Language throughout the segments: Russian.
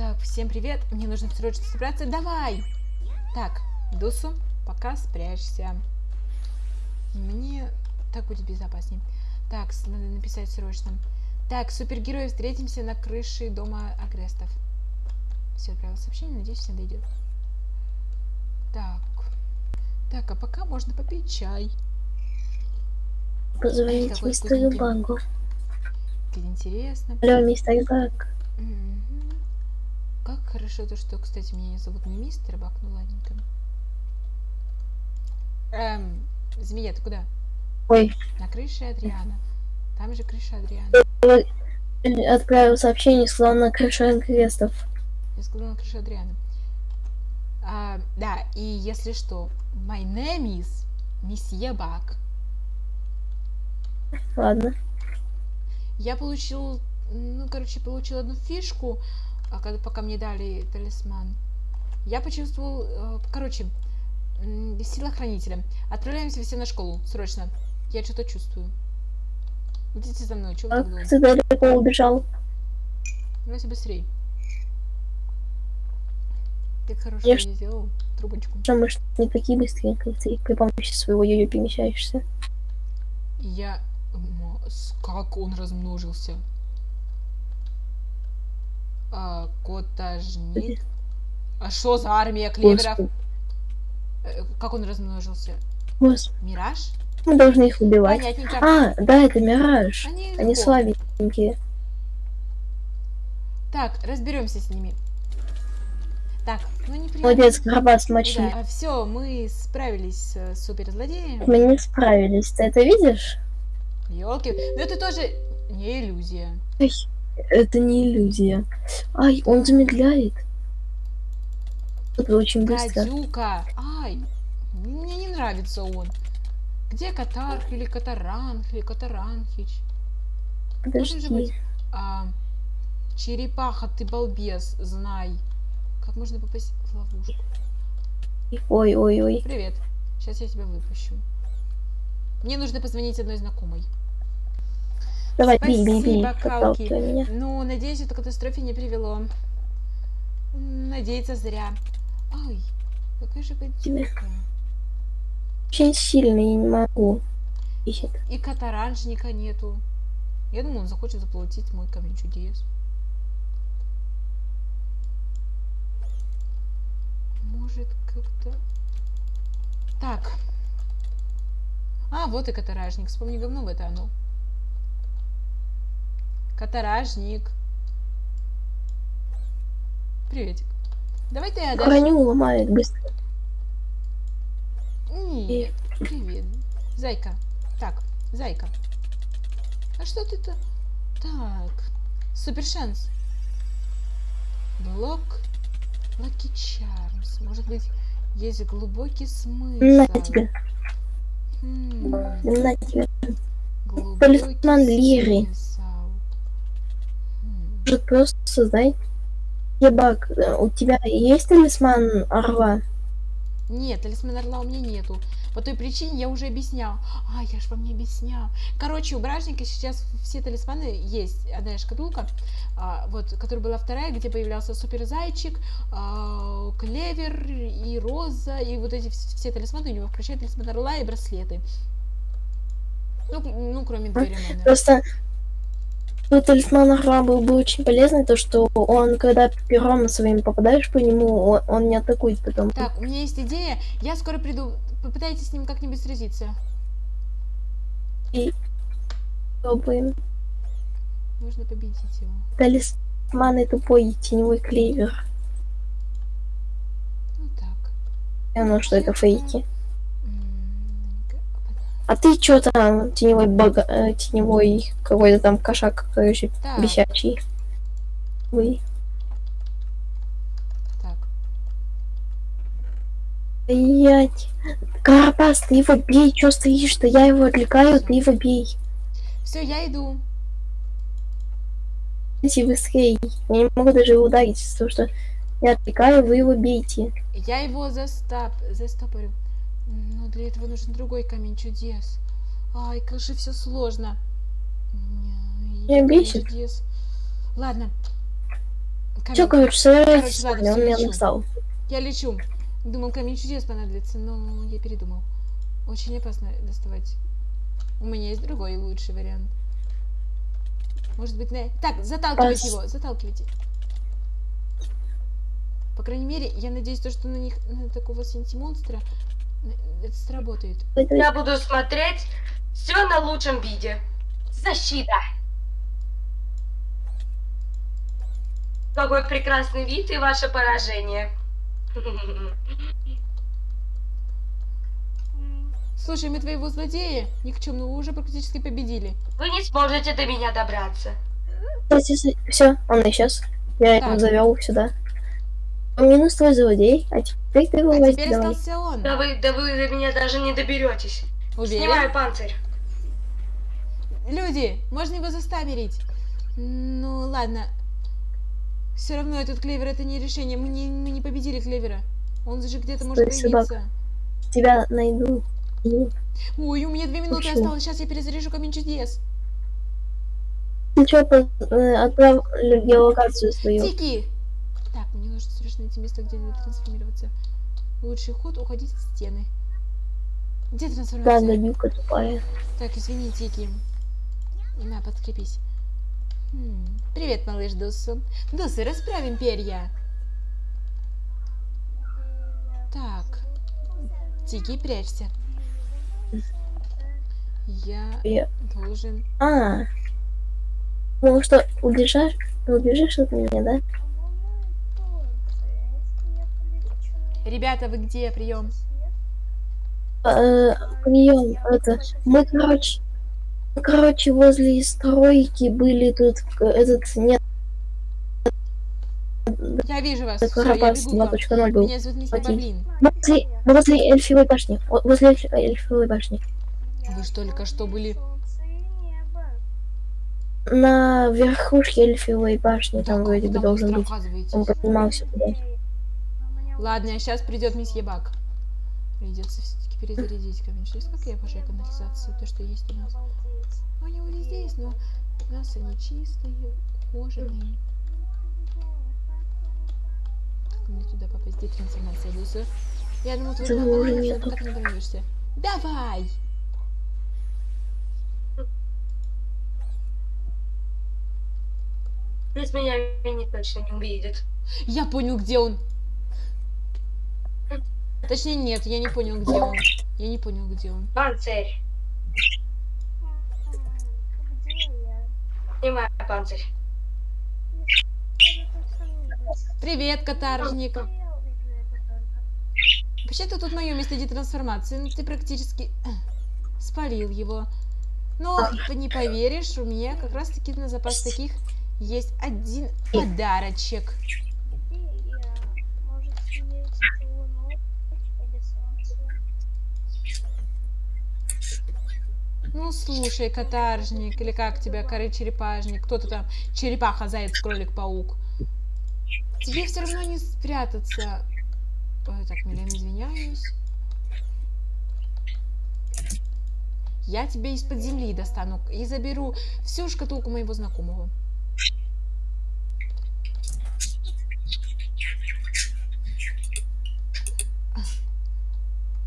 Так, всем привет. Мне нужно срочно собраться. Давай! Так, Дусу, пока спрячься. Мне так будет безопаснее. Так, надо написать срочно. Так, супергерои, встретимся на крыше дома Агрестов. Все, отправил сообщение, надеюсь, всем дойдет. Так. Так, а пока можно попить чай. Позвонить мистеру. Багу. Как интересно. Алло, мистер Баг. Мгм. Как хорошо то, что, кстати, меня не зовут не мистер Бак, ну ладненько. Эм, змея, ты куда? Ой, На крыше Адриана. Там же крыша Адриана. отправил сообщение, сказал на крыше крестов. Я сказала на крыше Адриана. А, да, и если что, my name is Месье Бак. Ладно. Я получил, ну, короче, получил одну фишку, а когда, пока мне дали талисман. Я почувствовал, э, короче, сила хранителя. Отправляемся все на школу, срочно. Я что-то чувствую. Идите за мной, чего вы А так долго? далеко убежал. Давайте быстрей. Ты хорошо Я ж- сделал трубочку. Что мы ж не такие быстрые, как ты при помощи своего йо-йо перемещаешься. Я... с- Как он размножился? А, котажник? А что за армия клеверов? Господи, Э, Как он размножился? Господи, Мираж? мы должны их убивать. Понятненько. А, да, это Мираж. Они, Они слабенькие. Так, разберемся с ними. Так, ну не Молодец, Карабас смочили. все, мы справились с суперзлодеем. Мы не справились. Ты это видишь? Елки. Ну это тоже не иллюзия. Ой, это не иллюзия. Ай, он замедляет. Это очень быстро. Гадюка. Ай, мне не нравится он. Где Катарх или Катаранх или Катаранхич? Должен же быть. Подожди. А, черепаха, ты балбес, знай. Как можно попасть в ловушку? Ой, ой, ой. Привет. Сейчас я тебя выпущу. Мне нужно позвонить одной знакомой. Давай, бей, бей, бей. Меня. Ну, надеюсь, это к катастрофе не привело. Надеяться зря. Ай, какая же гадюка. Очень сильно, я не могу. Ищет. И катаранжника нету. Я думаю, он захочет заплатить мой камень чудес. Может, как-то... Так. А, вот и катаражник. Вспомни говно, это оно. Катаражник. Приветик. Давай ты отдашь... Броню ломает быстро. Нет, привет. Зайка. Так, зайка. А что ты-то? Так. Супер шанс. Блок Лаки Чармс. Может быть, есть глубокий смысл. На тебе. Хм, На тебе. глубокий Талисман Лири. смысл. Может просто создай. Э, у тебя есть талисман орла? Нет, талисман орла у меня нету. По той причине я уже объяснял. А, я ж вам не объяснял. Короче, у бражника сейчас все талисманы есть. Одна шкатулка, а, вот, которая была вторая, где появлялся супер зайчик, а, клевер и роза, и вот эти вс- все талисманы у него, включая талисман орла и браслеты. Ну, ну кроме двери, наверное. Просто ну, талисман орла был бы очень полезный, то что он, когда пером своим попадаешь по нему, он, он не атакует потом. Так, у меня есть идея. Я скоро приду. Попытайтесь с ним как-нибудь сразиться. Пробуем. Нужно победить его. Талисман и тупой теневой клевер. Ну так. Я знаю, что это фейки. А ты чё там, теневой бога, э, теневой какой-то там кошак, короче, Так. бесячий. Вы. Так. Блять. Карапас, ты его бей, чё стоишь-то? Я его отвлекаю, ты его бей. Все, я иду. Идите быстрее. Я не могу даже его ударить, потому что я отвлекаю, вы его бейте. Я его застап... застопорю. Но для этого нужен другой камень чудес. Ай, как же все сложно. Камень бесит. чудес. Ладно. камень. Короче, собирайтесь, Короче, ладно, он меня настал. Я лечу. Думал, камень чудес понадобится, но я передумал. Очень опасно доставать. У меня есть другой лучший вариант. Может быть, на... Так, заталкивайте Пос- его, заталкивайте. По крайней мере, я надеюсь, то, что на них, на такого синти-монстра, это сработает. Я буду смотреть все на лучшем виде. Защита. Какой прекрасный вид и ваше поражение. Слушай, мы твоего злодея никчемного уже практически победили. Вы не сможете до меня добраться. Все, он исчез. Я его Так. завел сюда. Минус твой злодей, а теперь ты его А возьми, теперь давай. остался он. Да вы, да вы до меня даже не доберетесь. Уверен? Снимаю панцирь. Люди, можно его застамерить. Ну, ладно. Все равно этот клевер это не решение. Мы не, мы не победили клевера. Он же где-то может появиться. Тебя найду. Ой, у меня две минуты Почему? осталось. Сейчас я перезаряжу камень чудес. Ты что, отправлю геолокацию свою? Тики! Так, мне нужно срочно найти место, где трансформироваться. Лучший ход уходить в стены. Где Да, трансформация? добивка тупая. Так, извини, Тики. На, подкрепись. М, Привет, малыш Дусу. Дусы, расправим перья. Так. Тики, прячься. Я Я- должен... А, ну что, убежишь? Убежишь от меня, да? Ребята, вы где? Прием. Э, Прием, это, мы, короче, короче, возле стройки были тут, этот, нет, Я вижу вас. Карапас бегу к вам. 2.0 был. Меня зовут Мистер. Баблин. Возле, возле эльфивой башни, возле эльф- эльфивой башни. Вы ж только что были... На верхушке эльфивой башни, Да, там вроде бы должен быть. Он поднимался туда. Ладно, сейчас придет месье Бак. Придется все-таки перезарядить камень. Как я обожаю канализацию, то, что есть у нас. Ну, они вот везде есть, но у нас они чистые, ухоженные. Как мне туда попасть? Где трансформация Дуса? Я Этого план уже ты так не дождешься. Давай! Без меня Винни точно не увидит. Я понял, где он. Точнее, нет, я не понял, где он. Я не понял, где он. Панцирь. Снимаю панцирь. Привет, каторжник. Вообще-то тут мое место детрансформации. Ну, ты практически спалил его. Но не поверишь, у меня как раз-таки на запас таких есть один подарочек. Ну, слушай, каторжник, или как тебя, коры черепажник, кто-то там, черепаха, заяц, кролик, паук. Тебе все равно не спрятаться. Ой, так, миллион извиняюсь. Я тебя из-под земли достану и заберу всю шкатулку моего знакомого.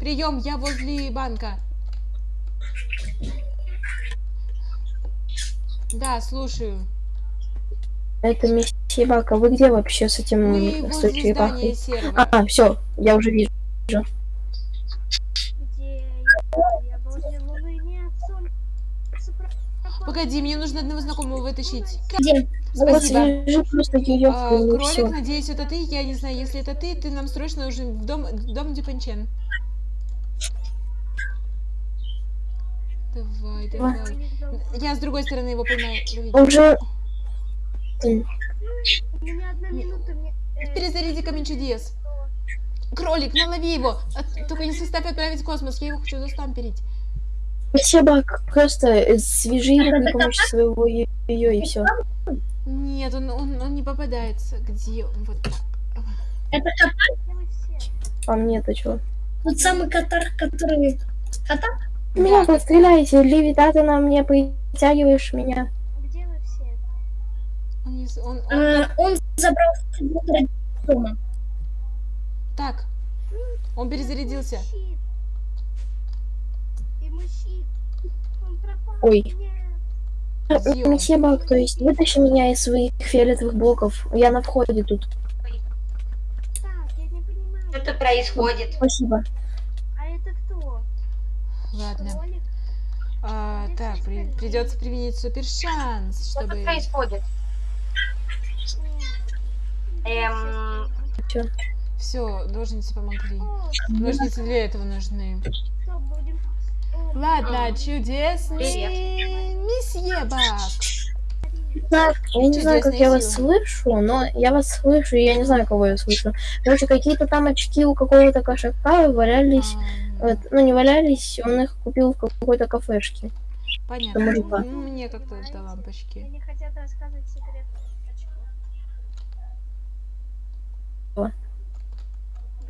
Прием, я возле банка. Да, слушаю. Это месье Бака, вы где вообще с этим, Мы с той черепахой? А, все, я уже вижу. Где я? Я возле Луны нет. Погоди, мне нужно одного знакомого вытащить. Где? Вот Спасибо. просто ее А, и кролик, все. надеюсь, это ты. Я не знаю, если это ты, ты нам срочно нужен в дом, в дом Дюпанчен. Давай, давай. Я с другой стороны его. Лови. Уже У меня одна минута, мне... э, Перезаряди камень чудес. Кролик, налови его. А, Только не составь отправить в космос. Я его хочу застамперить. месье Бак, просто свяжи его при помощи своего ее и все. Нет, он, он, он не попадается. Где он? Вот так. вы все? А мне-то что? Тот самый катар, который... Катар? Меня Да, подстреляйте, левитаты на мне притягиваешь меня. Где вы все? он, он, он Э, он забрал дома. Так, он перезарядился. Ой. Месье Бак, то есть вытащи меня из своих фиолетовых блоков. Я на входе тут. Так, я не понимаю. Что-то происходит. Спасибо. А? Ладно. А, так, при- придется применить супер шанс, Что тут чтобы... происходит? Эм, Чё? Все, ножницы помогли. Ножницы для этого нужны. что Ладно, М. чудесный Привет. месье Бак. Так, я не знаю, как я вас слышу, но я вас слышу, и я не знаю, кого я слышу. Короче, какие-то там очки у какого-то кошака валялись. Вот, ну, не валялись, он их купил в какой-то кафешке. Понятно. мужика. Ну, мне как-то Мне лампочки. не хотят рассказывать секрет. очков. Что?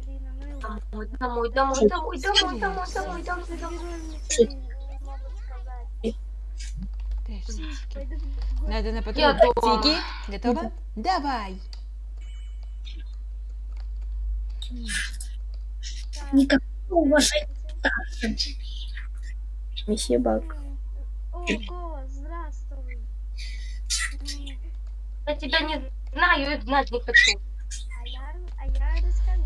Блин, а ну и ладно. Домой, домой, домой, домой, домой, домой, домой, домой, домой. Надо на дома. Тики, готова? Давай. Так, Уважения. Месье Бак. м, О, голос, здравствуй. Я тебя не знаю и знать не хочу. А я, а я расскажу,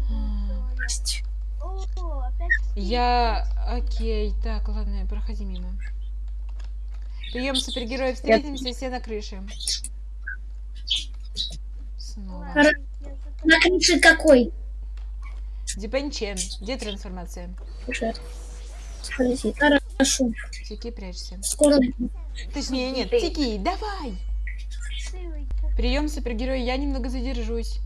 кто я. О, опять. Я... Окей, так, ладно, проходи мимо. Прием супергероев, встретимся все на крыше. Снова. На крыше какой? Дипенчен, где трансформация? Хорошо. Тики, прячься. Скоро. Точнее, нет. Тики, давай! Прием супергероя, я немного задержусь.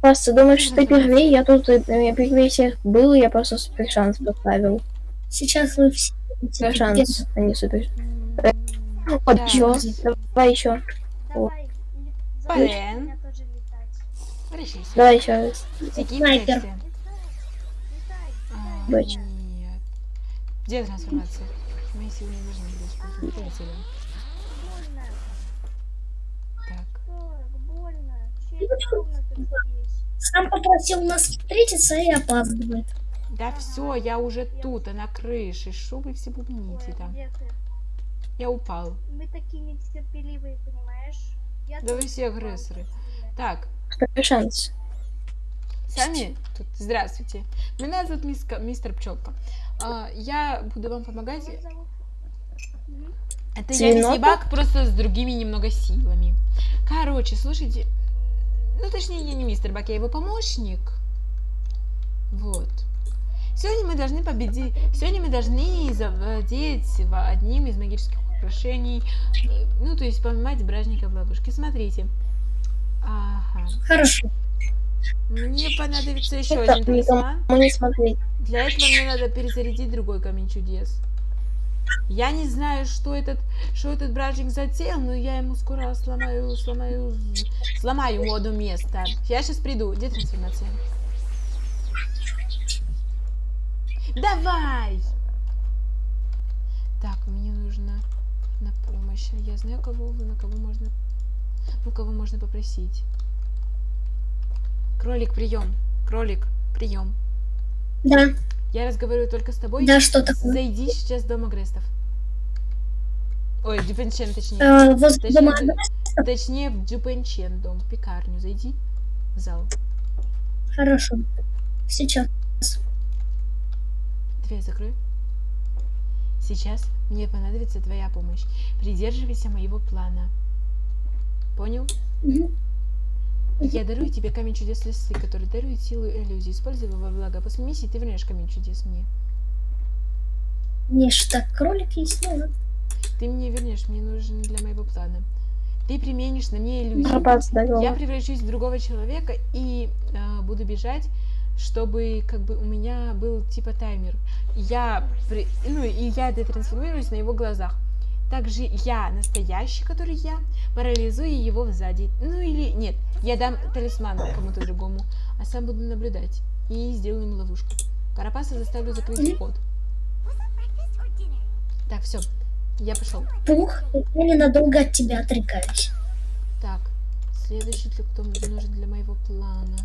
Просто думаешь, что ты первее, я тут э, я первее всех был, я просто супер шанс поставил. Сейчас вы все. Супер шанс, а не супер. Вот так, чё, давай еще. Давай, ли- Блин. Вращайся. Давай еще раз. Снайпер. А, Дочь. Нет. Где трансформация? Силы не должны использованы. Полетели. Больно, Так. Сам попросил нас встретиться и опаздывает. Да все, я уже тут, а на крыше. Вы все бубните там? Я упал. Мы такие нетерпеливые, понимаешь? Я Да вы все агрессоры. Так, Шанс. сами тут. Здравствуйте. Меня зовут миска- мистер Пчелка. А, я буду вам помогать. Это я не Свинота? съебак, просто с другими немного силами. Короче, слушайте. Ну, точнее, я не мистер Бак, я его помощник. Вот. Сегодня мы должны победить. Сегодня мы должны завладеть одним из магических украшений. Э, Ну, то есть поймать бражника в ловушке. Смотрите. Ага. Хорошо. Мне понадобится еще Это один талисман. Не смотреть. Для этого мне надо перезарядить другой камень чудес. Я не знаю, что этот, что этот бражник затеял, но я ему скоро сломаю, сломаю, сломаю ему одно место. Я сейчас приду. Где трансформация? Давай! Так, мне нужно на помощь. А Я знаю, кого, на кого можно, ну, кого можно попросить. Кролик, прием. Кролик, прием. Да, Я разговариваю только с тобой. да, что такое? Зайди сейчас в дом агрестов. Ой, Дюпенчен, точнее. Э, возле Точнее, дома точнее, в Дюпенчен дом, в пекарню. Зайди в зал. Хорошо. Сейчас. Дверь закрой. Сейчас мне понадобится твоя помощь. Придерживайся моего плана. Понял? Я дарую тебе камень чудес лисы, который дарует силу и иллюзии. Используй его во благо. После миссии ты вернешь камень чудес мне. Мне ж так кролик есть, ну ладно. Ты мне вернешь, мне нужен для моего плана. Ты применишь на мне иллюзию. Пропас Я превращусь в другого человека и э, буду бежать, чтобы как бы у меня был типа таймер. Я, при- ну и я детрансформируюсь на его глазах. Также я настоящий, который я, парализую его сзади. Ну или нет, я дам талисман кому-то другому, а сам буду наблюдать и сделаю ему ловушку. Карапаса заставлю закрыть вход. Так, все. Я пошел. Пух, я ненадолго от тебя отрекаюсь. Так, следующий, для кто мне нужен для моего плана.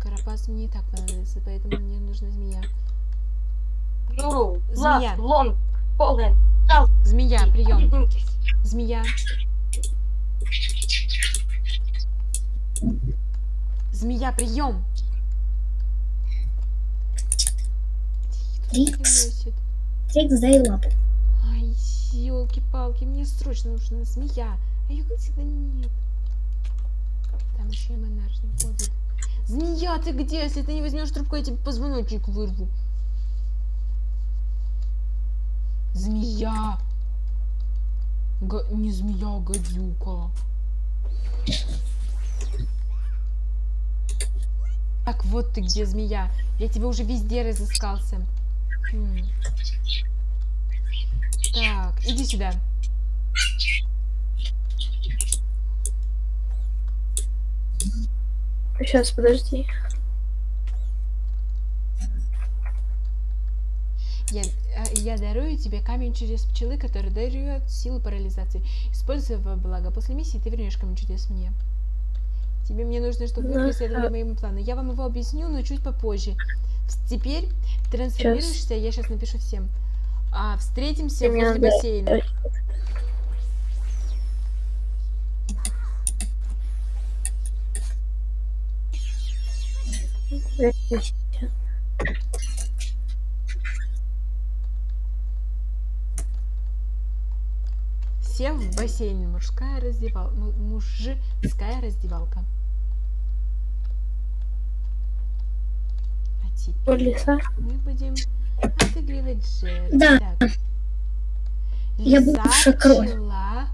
Карапас мне и так понадобится, поэтому мне нужна змея. Нуру, Змея. Лонг, Полен. Змея, прием. Змея. Змея, прием. Трикс. Трикс, дай лапу. Ай, елки-палки, мне срочно нужна змея. А ее как всегда нет. Там еще и монаршник ходит. Змея, ты где? Если ты не возьмешь трубку, я тебе позвоночник вырву. Змея. Га- Не змея, а гадюка. Так, вот ты где, змея. Я тебя уже везде разыскался. Хм. Так, иди сюда. Сейчас, подожди. Я, э, я дарую тебе камень чудес пчелы, который дает силу парализации. Используй во благо. После миссии ты вернешь камень чудес мне. Тебе мне нужно, чтобы вы преследовали моему плану. Я вам его объясню, но чуть попозже. Теперь трансформируешься, я сейчас напишу всем. А, встретимся возле бассейна. Вернись. Все в бассейне. Мужская раздевалка. Мужская раздевалка. А теперь... Мы будем отыгрывать жертв. Да. Так. Я кровь. пчела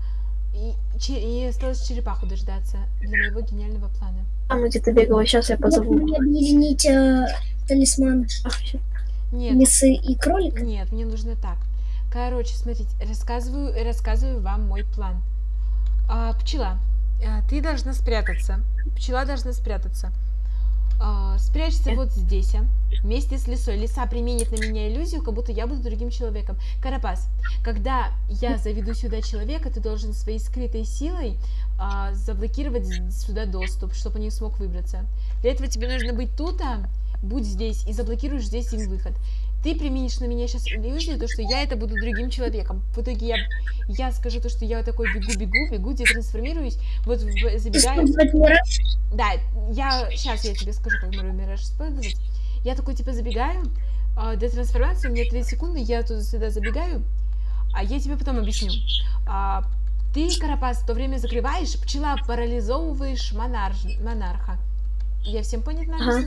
и, и осталось черепаху дождаться для моего гениального плана. Там где-то бегала, сейчас я позову. мне объединить э, талисман Ах. Нет, лисы и кролика. нет, мне нужно так. Короче, смотрите, рассказываю, рассказываю вам мой план. А, пчела, а, ты должна спрятаться. Пчела должна спрятаться. А, спрячься вот здесь, а, вместе с лисой. Лиса применит на меня иллюзию, как будто я буду другим человеком. Карапас, когда я заведу сюда человека, ты должен своей скрытой силой а, заблокировать сюда доступ, чтобы он не смог выбраться. Для этого тебе нужно быть тут, а, будь здесь и заблокируешь здесь им выход. Ты применишь на меня сейчас иллюзию, то, что я это буду другим человеком. В итоге я, я скажу то, что я вот такой бегу-бегу, бегу, детрансформируюсь, вот в- забегаю. Использовать мираж. Да, я сейчас я тебе скажу, как Миру Мираж использовать. Я такой типа забегаю, а, до трансформации у меня 3 секунды, я туда сюда забегаю, а я тебе потом объясню. А, ты, Карапас, в то время закрываешь, пчела парализовываешь монарж- монарха. Я всем понятно Ага.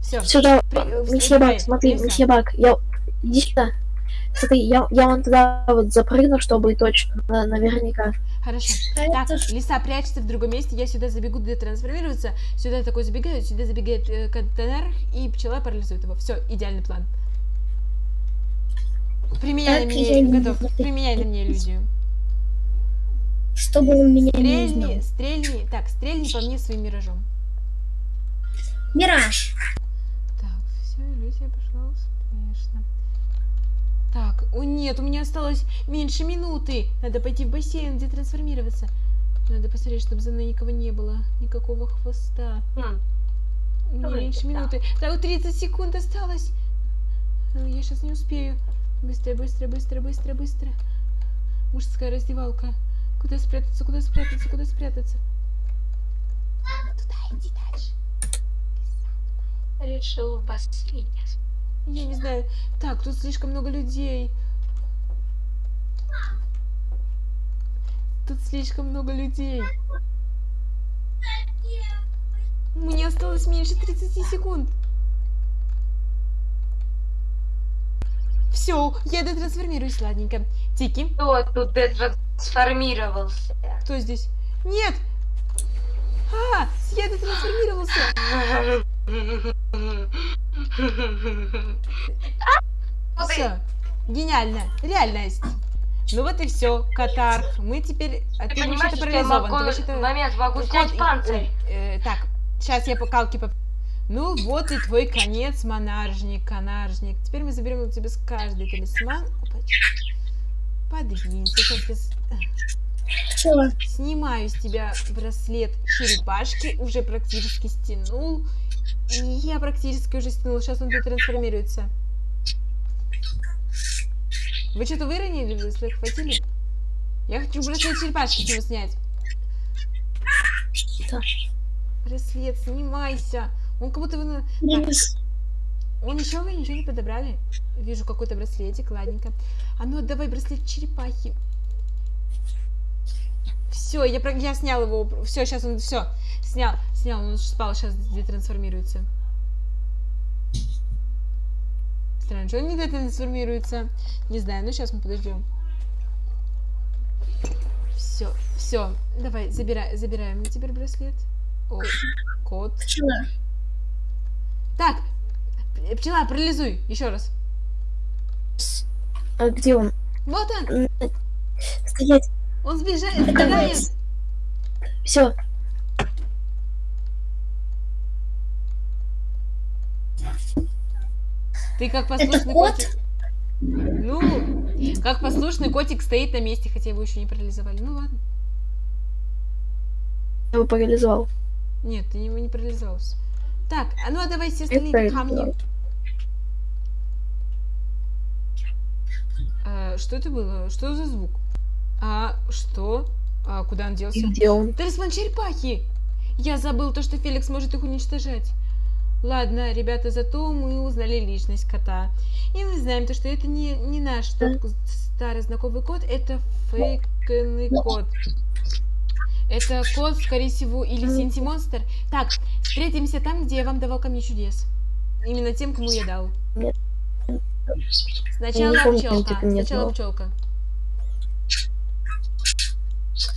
Все. Сюда, При- э, месье вступай, Бак, смотри, Лиса. месье Бак, я... Иди сюда. Смотри, я, я вон туда вот запрыгну, чтобы точно, на- наверняка. Хорошо. Так, лиса, прячься в другом месте, я сюда забегу детрансформироваться, сюда такой забегаю, сюда забегает э, контейнер, и пчела парализует его. Все, идеальный план. Применяй на Так, мне, я не готов, применяй на мне иллюзию. чтобы он меня не Стрельни, узнал. стрельни, так, стрельни по мне своим миражом. Мираж. Так, все, иллюзия пошла успешно. Так, о нет, у меня осталось меньше минуты. Надо пойти в бассейн, где трансформироваться. Надо посмотреть, чтобы за мной никого не было, никакого хвоста. Хм. Мне Давай, меньше да. минуты. Да, вот 30 секунд осталось. Ну, Я сейчас не успею. Быстро, быстро, быстро, быстро, быстро. Мужская раздевалка. Куда спрятаться, куда спрятаться, куда спрятаться? Туда иди дальше. Решил в бассейне. Я не знаю. Так, тут слишком много людей. Тут слишком много людей. Мне осталось меньше 30 секунд. Все, я дотрансформируюсь, ладненько. Тики, Кто тут детрансформировался? кто здесь? Нет! А, я дотрансформировался. Все, гениально, реальность. Ну вот и все, Катар. Мы теперь... А Ты ты понимаешь, вообще-то что я парализован. могу Ты в вообще-то... момент могу снять панцирь? э, так, сейчас я по калке поп- Ну вот и твой конец, монаржник, канаржник. Теперь мы заберем у тебя с каждый талисман. Подвинься. Сейчас Что? снимаю с тебя браслет черепашки. Уже практически стянул. Я практически уже стянул. Сейчас он тут трансформируется. Вы что-то выронили? Вы захватили? Я хочу браслет черепашки с него снять. Да. Браслет, снимайся. Он как будто вы... Денис, Он еще вы ничего не подобрали? Вижу какой-то браслетик, ладненько. А ну отдавай браслет черепахи. Все, я, я снял его. Все, сейчас он все. Снял, снял, он спал, сейчас детрансформируется. Странно, что он не детрансформируется. Не знаю, ну сейчас мы подождем. Все, все, давай, забирай, забираем теперь браслет. О, кот. пчела. Так, пчела, парализуй, еще раз. А где он? Вот он, Стоять. Он сбежает, сбегает. Все. Ты как Это послушный кот? котик. Ну, как послушный котик стоит на месте, хотя его еще не парализовали. Ну ладно. Я его парализовал. Нет, ты его не парализовался. Так, а ну а давай все остальные камни. А, что это было? Что за звук? А, что? А, куда он делся? И где он? Талисман черепахи! Я забыл то, что Феликс может их уничтожать. Ладно, ребята, зато мы узнали личность кота. И мы знаем то, что это не, не наш тот старый знакомый кот, это фейкный кот. Это кот, скорее всего, или Синти Монстр. Так, встретимся там, где я вам давал камни чудес. Именно тем, кому я дал. Сначала пчелка. Сначала пчелка.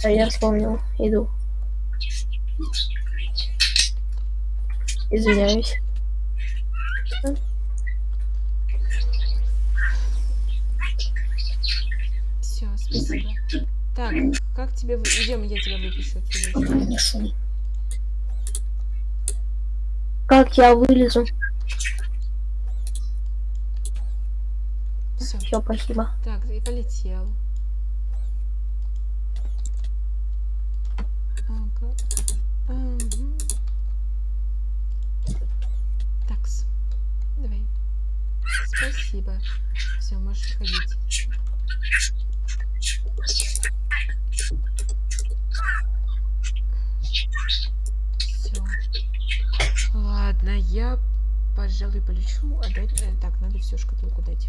А я вспомнил. Иду. Извиняюсь. Все, спасибо. Так, как тебе... Идем, я тебя отсюда. Шум. Как я вылезу? Все. Все, спасибо. Так, и полетел. Ага. Ага. Такс. Давай. Спасибо. Все, можешь уходить. Все. Ладно, я, пожалуй, полечу. Отдать... э, Так, надо всю шкатулку дать.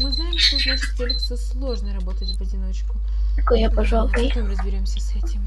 Мы знаем, что значит Феликсу сложно работать в одиночку. Такой я, пожалуй. Потом разберемся с этим.